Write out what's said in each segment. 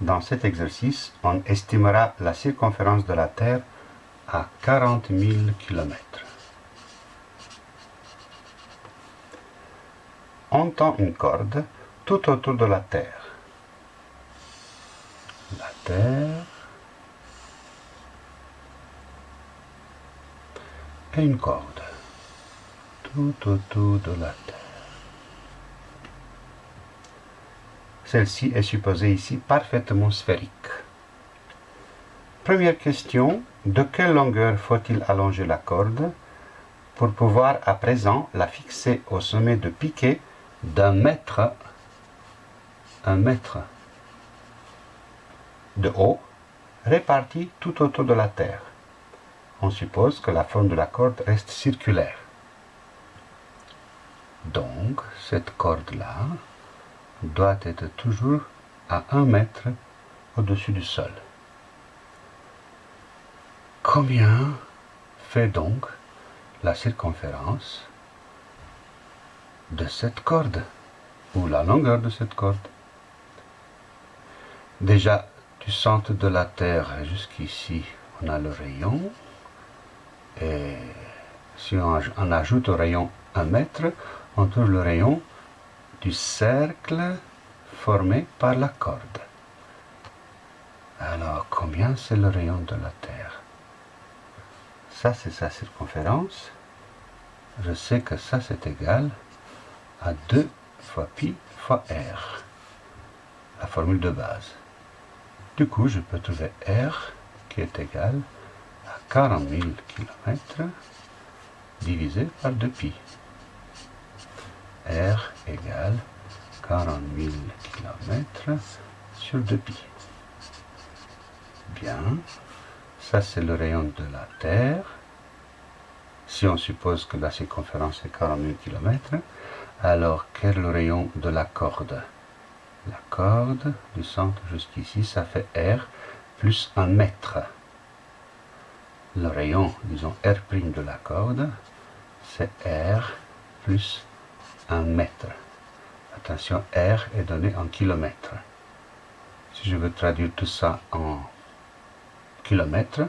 Dans cet exercice, on estimera la circonférence de la Terre à 40 000 km. On tend une corde tout autour de la Terre. La Terre et une corde tout autour de la Terre. Celle-ci est supposée ici parfaitement sphérique. Première question, de quelle longueur faut-il allonger la corde pour pouvoir à présent la fixer au sommet de piquet d'un mètre, un mètre de haut, réparti tout autour de la Terre? On suppose que la forme de la corde reste circulaire. Donc, cette corde-là, doit être toujours à un mètre au-dessus du sol. Combien fait donc la circonférence de cette corde ou la longueur de cette corde? Déjà, du centre de la Terre jusqu'ici, on a le rayon. Et si on, ajoute au rayon un mètre, on trouve le rayon du cercle formé par la corde. Alors, combien c'est le rayon de la Terre? Ça, c'est sa circonférence. Je sais que ça, c'est égal à 2 fois pi fois r, la formule de base. Du coup, je peux trouver r qui est égal à 40 000 km divisé par 2 pi. R égale 40 000 km sur 2 pi. Bien, ça c'est le rayon de la Terre. Si on suppose que la circonférence est 40 000 km, alors quel est le rayon de la corde? La corde du centre jusqu'ici, ça fait R plus 1 mètre. Le rayon, disons R' de la corde, c'est R plus 1 mètre. Attention, R est donné en kilomètres. Si je veux traduire tout ça en kilomètres,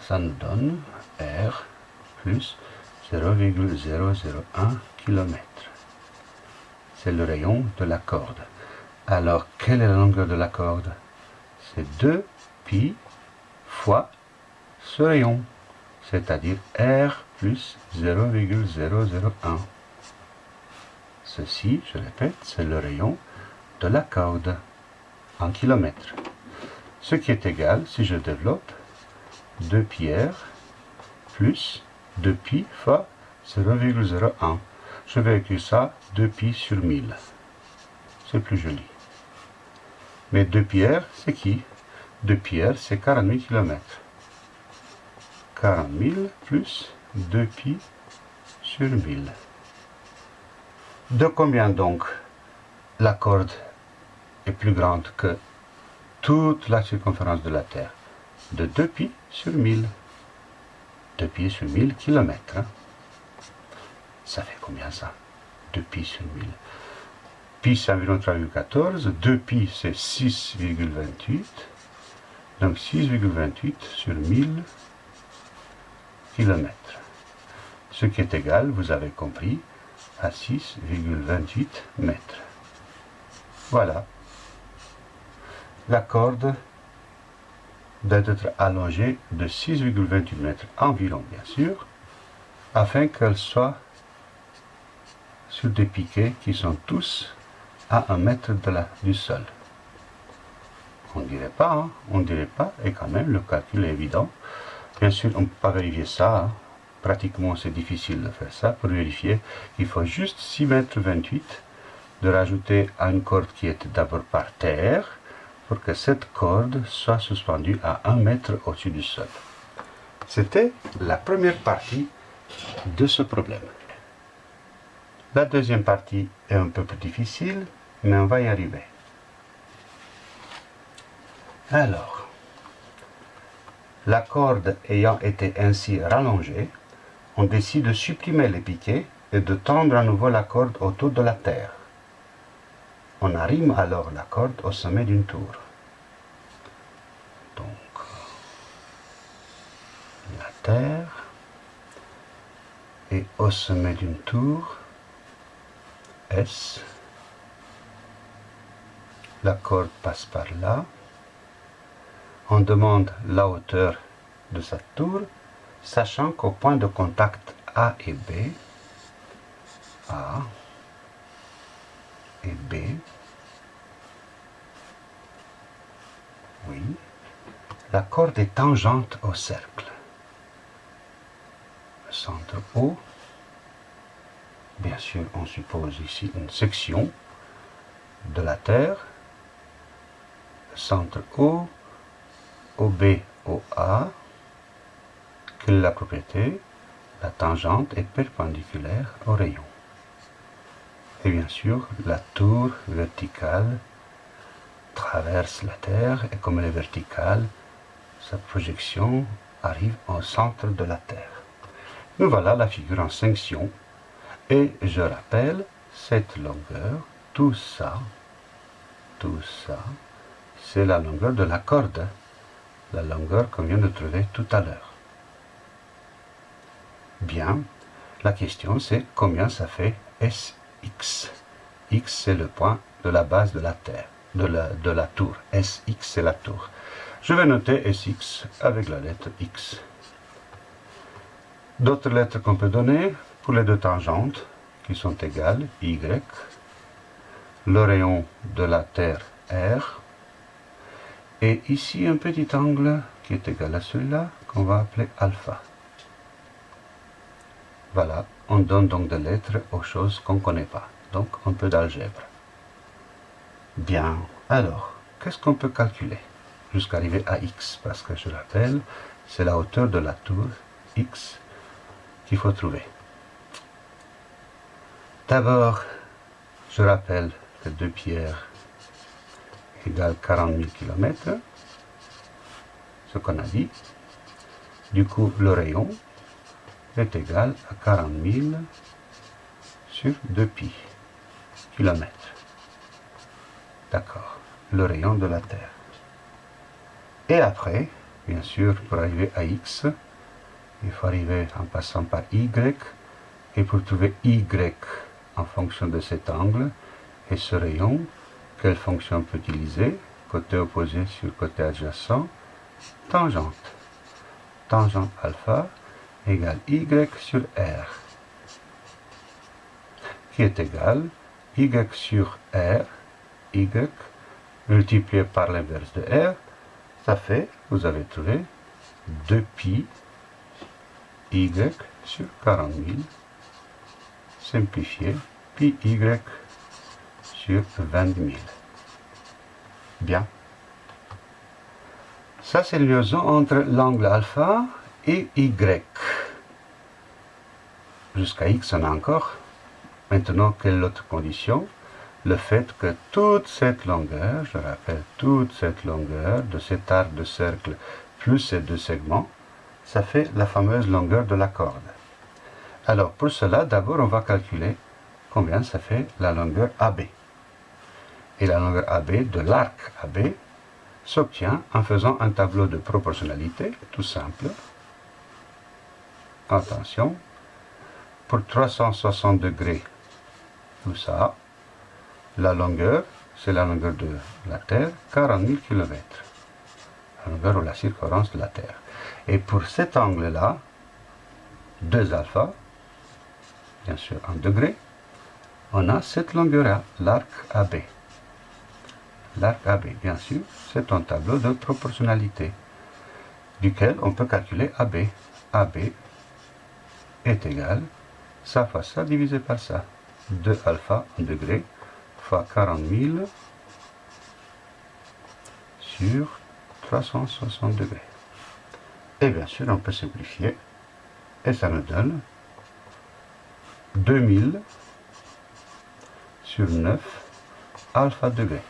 ça nous donne R plus 0,001 km. C'est le rayon de la corde. Alors, quelle est la longueur de la corde? C'est 2 pi fois ce rayon, c'est-à-dire R plus 0,001. Ceci, je répète, c'est le rayon de la corde en kilomètres. Ce qui est égal, si je développe, 2 pi r plus 2 pi fois 0,01. Je vais écrire ça 2 pi sur 1000. C'est plus joli. Mais 2 pi r, c'est qui? 2 pi r, c'est 40 000 km. 40 000 plus 2 pi sur 1000. De combien donc la corde est plus grande que toute la circonférence de la Terre? De 2 pi sur 1000. 2 pi sur 1000 km. Hein? Ça fait combien ça? 2 pi sur 1000. Pi c'est environ 3,14. 2 pi c'est 6,28. Donc 6,28 sur 1000 km ce qui est égal, vous avez compris, à 6,28 mètres. Voilà. La corde doit être allongée de 6,28 mètres environ, bien sûr, afin qu'elle soit sur des piquets qui sont tous à un mètre de la, du sol. On ne dirait pas, hein, on ne dirait pas, et quand même le calcul est évident. Bien sûr, on ne peut pas vérifier ça, hein pratiquement c'est difficile de faire ça. Pour vérifier, il faut juste 6 mètres 28 de rajouter à une corde qui est d'abord par terre pour que cette corde soit suspendue à 1 mètre au-dessus du sol. C'était la première partie de ce problème. La deuxième partie est un peu plus difficile, mais on va y arriver. Alors, la corde ayant été ainsi rallongée, on décide de supprimer les piquets et de tendre à nouveau la corde autour de la terre. On arrive alors la corde au sommet d'une tour. Donc, la terre, et au sommet d'une tour, S, la corde passe par là, on demande la hauteur de sa tour, sachant qu'au point de contact A et B, A et B, oui, la corde est tangente au cercle. Le centre O, bien sûr, on suppose ici une section de la Terre, le centre O, OB, OA, que la propriété, la tangente est perpendiculaire au rayon. Et bien sûr, la tour verticale traverse la Terre et comme elle est verticale, sa projection arrive au centre de la Terre. Nous voilà la figure en section et je rappelle cette longueur, tout ça, tout ça, c'est la longueur de la corde, la longueur qu'on vient de trouver tout à l'heure. Bien, la question c'est combien ça fait SX. X? C'est le point de la base de la Terre, de la, de la tour. SX c'est la tour. Je vais noter SX avec la lettre X. D'autres lettres qu'on peut donner pour les deux tangentes qui sont égales, Y, le rayon de la Terre R, et ici un petit angle qui est égal à celui-là qu'on va appeler alpha. Voilà, on donne donc des lettres aux choses qu'on ne connaît pas, donc un peu d'algèbre. Bien, alors, qu'est-ce qu'on peut calculer jusqu'à arriver à x, parce que je rappelle, c'est la hauteur de la tour x qu'il faut trouver. D'abord, je rappelle que deux pierres égale 40 000 km, ce qu'on a dit. Du coup, le rayon est égal à 40 000 sur 2 pi km. D'accord, le rayon de la Terre. Et après, bien sûr, pour arriver à x, il faut arriver en passant par y, et pour trouver y en fonction de cet angle et ce rayon, quelle fonction on peut utiliser Côté opposé sur côté adjacent, tangente. Tangente alpha égale y sur r, qui est égal y sur r, y multiplié par l'inverse de r, ça fait, vous avez trouvé, 2 pi y sur 40 000, simplifié, pi y sur 20 000. Bien. Ça, c'est la liaison entre l'angle alpha et y. Jusqu'à x, on a encore. Maintenant, quelle autre condition? Le fait que toute cette longueur, je rappelle, toute cette longueur de cet arc de cercle plus ces deux segments, ça fait la fameuse longueur de la corde. Alors, pour cela, d'abord, on va calculer combien ça fait la longueur AB. Et la longueur AB de l'arc AB s'obtient en faisant un tableau de proportionnalité, tout simple. Attention, pour 360 degrés, tout ça, la longueur, c'est la longueur de la Terre, 40 000 km. La longueur ou la circonférence de la Terre. Et pour cet angle-là, 2 alpha, bien sûr en degrés, on a cette longueur-là, l'arc AB. L'arc AB, bien sûr, c'est un tableau de proportionnalité, duquel on peut calculer AB. AB est égal, ça fois ça divisé par ça. 2 alpha degrés fois 40 000 sur 360 degrés. Et bien sûr, on peut simplifier, et ça nous donne 2000 sur 9 alpha degrés.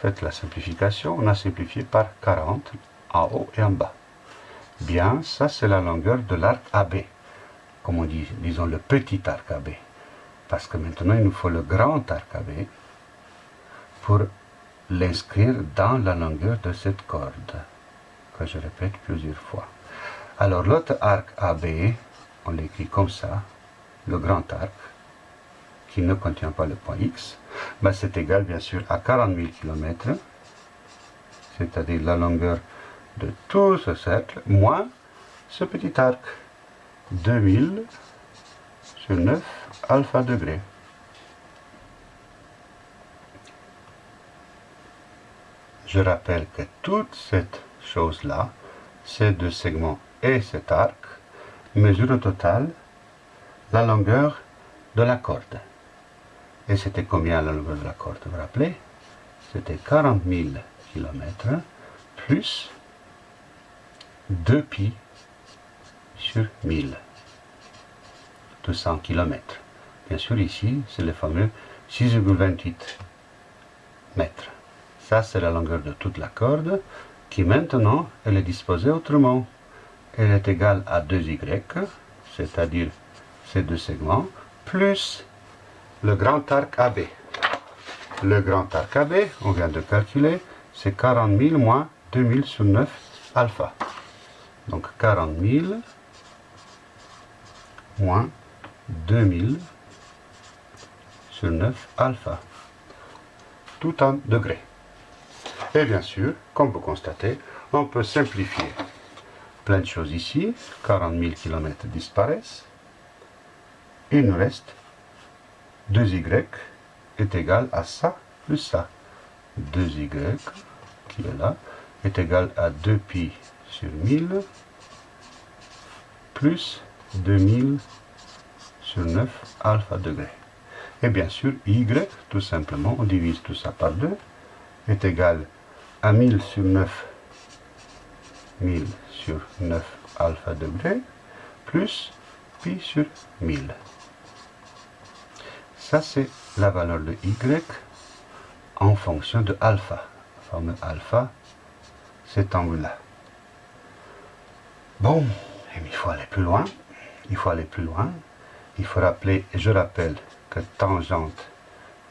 Faites la simplification, on a simplifié par 40 en haut et en bas. Bien, ça c'est la longueur de l'arc AB, comme on dit, disons le petit arc AB. Parce que maintenant, il nous faut le grand arc AB pour l'inscrire dans la longueur de cette corde, que je répète plusieurs fois. Alors l'autre arc AB, on l'écrit comme ça, le grand arc, qui ne contient pas le point X, c'est égal bien sûr à 40 000 km, c'est-à-dire la longueur de tout ce cercle, moins ce petit arc, 2000 sur 9 alpha degrés. Je rappelle que toute cette chose-là, ces deux segments et cet arc, mesure au total la longueur de la corde. Et c'était combien la longueur de la corde, vous vous rappelez? C'était 40 000 km plus 2 pi sur 1000. 200 km. Bien sûr, ici, c'est le fameux 6,28 mètres. Ça, c'est la longueur de toute la corde, qui maintenant, elle est disposée autrement. Elle est égale à 2y, c'est-à-dire ces deux segments, plus le grand arc AB. Le grand arc AB, on vient de calculer, c'est 40 000 moins 2000 sur 9 alpha. Donc 40 000 moins 2000 sur 9 alpha, tout en degrés. Et bien sûr, comme vous constatez, on peut simplifier plein de choses ici. 40 000 km disparaissent. Il nous reste 2y est égal à ça plus ça. 2y qui est là est égal à 2pi sur 1000 plus 2000 sur 9 alpha degré. Et bien sûr, y, tout simplement, on divise tout ça par 2, est égal à 1000 sur 9, 1000 sur 9 alpha degré, plus pi sur 1000. Ça, c'est la valeur de y en fonction de alpha. La formule alpha, cet angle-là. Bon, il faut aller plus loin. Il faut aller plus loin il faut rappeler, je rappelle que tangente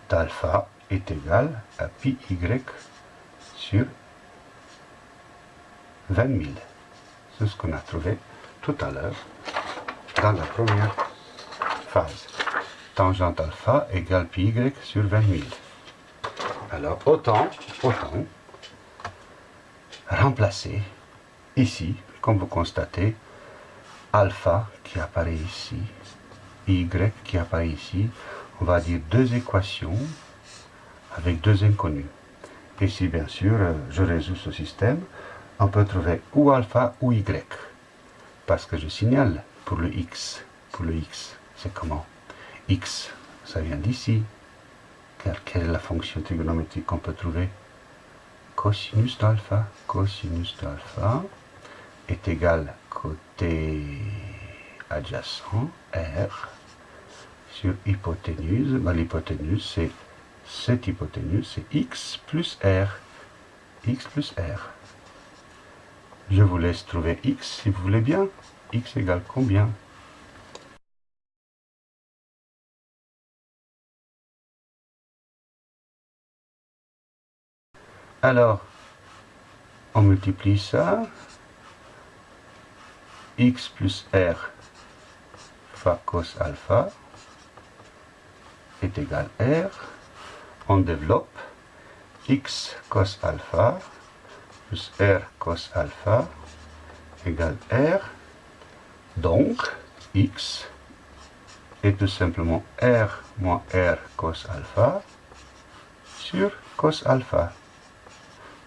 d'alpha est égale à pi y sur 20 000. C'est ce qu'on a trouvé tout à l'heure dans la première phase. Tangente alpha égale pi y sur 20 000. Alors autant, autant remplacer ici, comme vous constatez, alpha qui apparaît ici y qui apparaît ici, on va dire deux équations avec deux inconnus. Et si bien sûr je résous ce système, on peut trouver ou alpha ou y. Parce que je signale pour le x. Pour le x, c'est comment? X, ça vient d'ici. Car quelle est la fonction trigonométrique qu'on peut trouver? Cosinus d'alpha. Cosinus d'alpha est égal côté adjacent R sur hypoténuse. Ben, L'hypoténuse, c'est cette hypoténuse, c'est X plus R. X plus R. Je vous laisse trouver X si vous voulez bien. X égale combien? Alors, on multiplie ça. X plus R cos alpha est égal R. On développe x cos alpha plus R cos alpha égale R. Donc, x est tout simplement R moins R cos alpha sur cos alpha.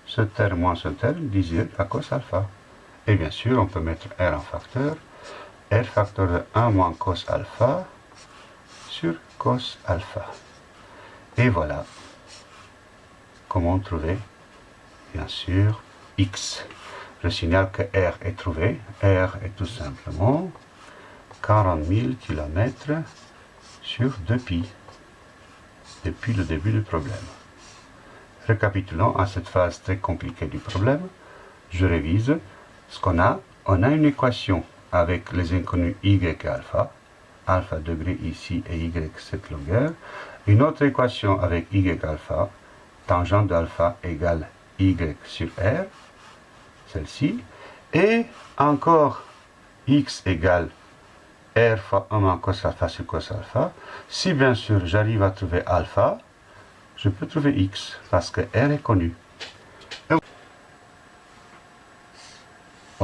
Ce terme moins ce terme divisé à cos alpha. Et bien sûr, on peut mettre R en facteur R facteur de 1 moins cos alpha sur cos alpha. Et voilà comment trouver, bien sûr, x. Je signale que R est trouvé. R est tout simplement 40 000 km sur 2pi depuis le début du problème. Récapitulons à cette phase très compliquée du problème. Je révise ce qu'on a. On a une équation avec les inconnus y et alpha. alpha degré ici et y cette longueur. Une autre équation avec y alpha, tangente d'alpha égale y sur r, celle-ci. Et encore x égale r fois 1 moins cos alpha sur cos alpha. Si bien sûr j'arrive à trouver alpha, je peux trouver x parce que r est connu.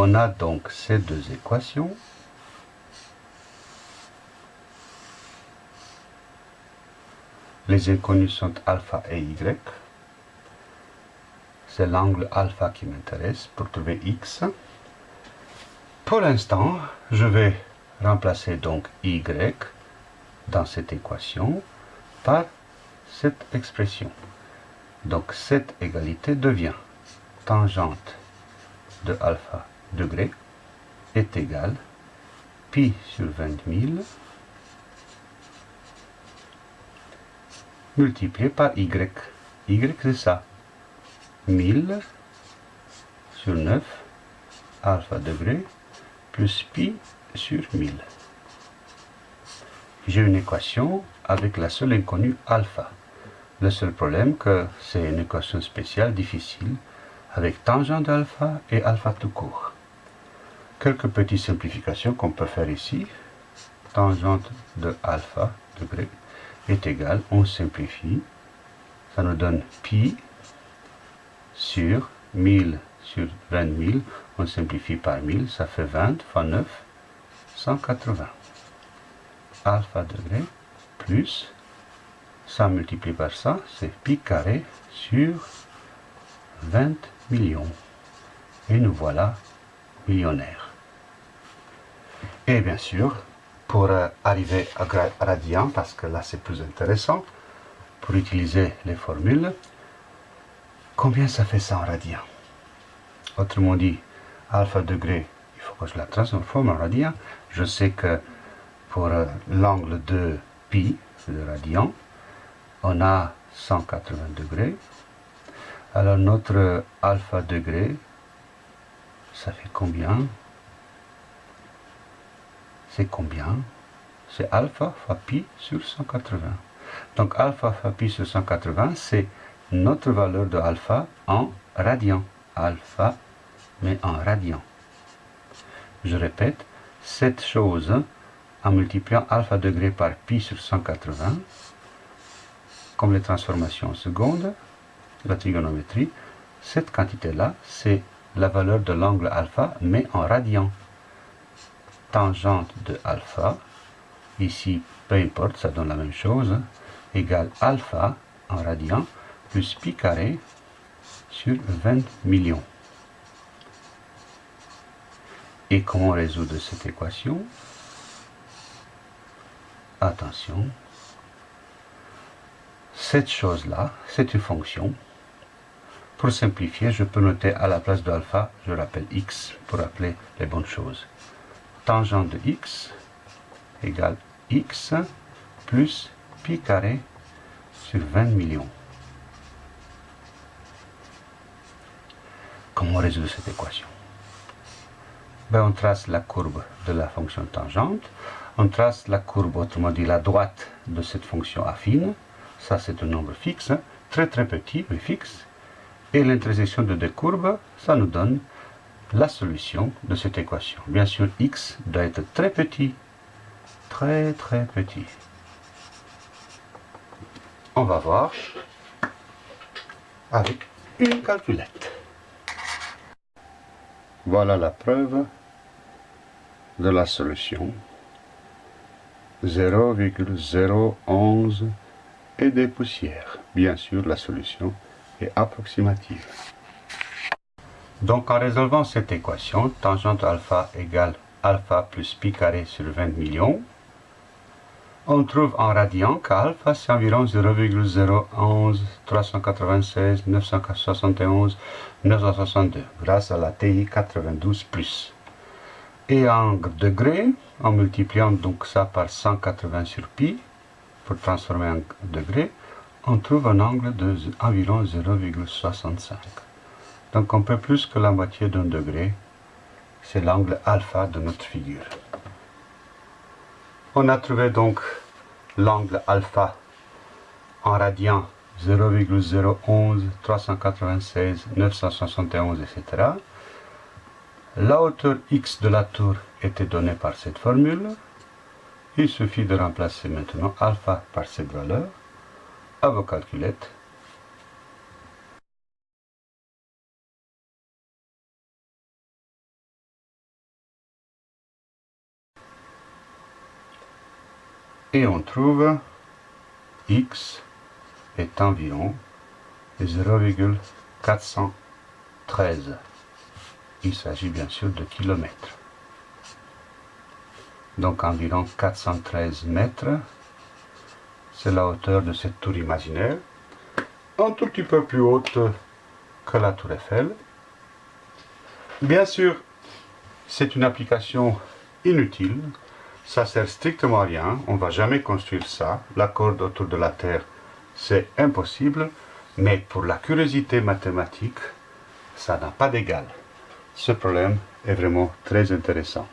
On a donc ces deux équations. Les inconnus sont alpha et y. C'est l'angle alpha qui m'intéresse pour trouver x. Pour l'instant, je vais remplacer donc y dans cette équation par cette expression. Donc cette égalité devient tangente de alpha degré est égal pi sur 20 000 multiplié par y. y c'est ça. 1000 sur 9 alpha degré plus pi sur 1000. J'ai une équation avec la seule inconnue alpha. Le seul problème que c'est une équation spéciale difficile avec tangente d'alpha et alpha tout court. Quelques petites simplifications qu'on peut faire ici. Tangente de alpha degré est égal, on simplifie, ça nous donne pi sur 1000 sur 20 000, on simplifie par 1000, ça fait 20 fois 9, 180. Alpha degré plus, ça multiplie par ça, c'est pi carré sur 20 millions. Et nous voilà millionnaires. Et bien sûr, pour euh, arriver à radian, parce que là c'est plus intéressant, pour utiliser les formules, combien ça fait ça en radian Autrement dit, alpha degré, il faut que je la transforme en radian. Je sais que pour euh, l'angle de pi, de radian, on a 180 degrés. Alors notre alpha degré, ça fait combien? Combien? C'est alpha fois pi sur 180. Donc alpha fois pi sur 180, c'est notre valeur de alpha en radian. Alpha, mais en radian. Je répète, cette chose, en multipliant alpha degré par pi sur 180, comme les transformations secondes, la trigonométrie, cette quantité-là, c'est la valeur de l'angle alpha, mais en radian. Tangente de alpha, ici, peu importe, ça donne la même chose, égale alpha en radian, plus pi carré sur 20 millions. Et comment résoudre cette équation? Attention, cette chose-là, c'est une fonction. Pour simplifier, je peux noter à la place de alpha, je rappelle x pour rappeler les bonnes choses. Tangente de x égale x plus pi carré sur 20 millions. Comment résoudre cette équation? Ben, On trace la courbe de la fonction tangente, on trace la courbe, autrement dit la droite de cette fonction affine, ça c'est un nombre fixe, très très petit mais fixe, et l'intersection de deux courbes, ça nous donne la solution de cette équation. Bien sûr, x doit être très petit, très très petit. On va voir avec une calculette. Voilà la preuve de la solution. 0,011 et des poussières. Bien sûr, la solution approximative. Donc en résolvant cette équation, tangente alpha égale alpha plus pi carré sur 20 millions, on trouve en radian qu'alpha c'est environ 0,011 396 971 962 grâce à la TI 92 Et en degrés, en multipliant donc ça par 180 sur pi pour transformer en degrés, on trouve un angle de environ 0,65. Donc un peu plus que la moitié d'un degré, c'est l'angle alpha de notre figure. On a trouvé donc l'angle alpha en radian 0,011, 396, 971, etc. La hauteur x de la tour était donnée par cette formule. Il suffit de remplacer maintenant alpha par cette valeur à vos calculettes. Et on trouve x est environ 0,413. Il s'agit bien sûr de kilomètres. Donc environ 413 mètres. C'est la hauteur de cette tour imaginaire. Un tout petit peu plus haute que la tour Eiffel. Bien sûr, c'est une application inutile. Ça sert strictement à rien. On ne va jamais construire ça. La corde autour de la Terre, c'est impossible. Mais pour la curiosité mathématique, ça n'a pas d'égal. Ce problème est vraiment très intéressant.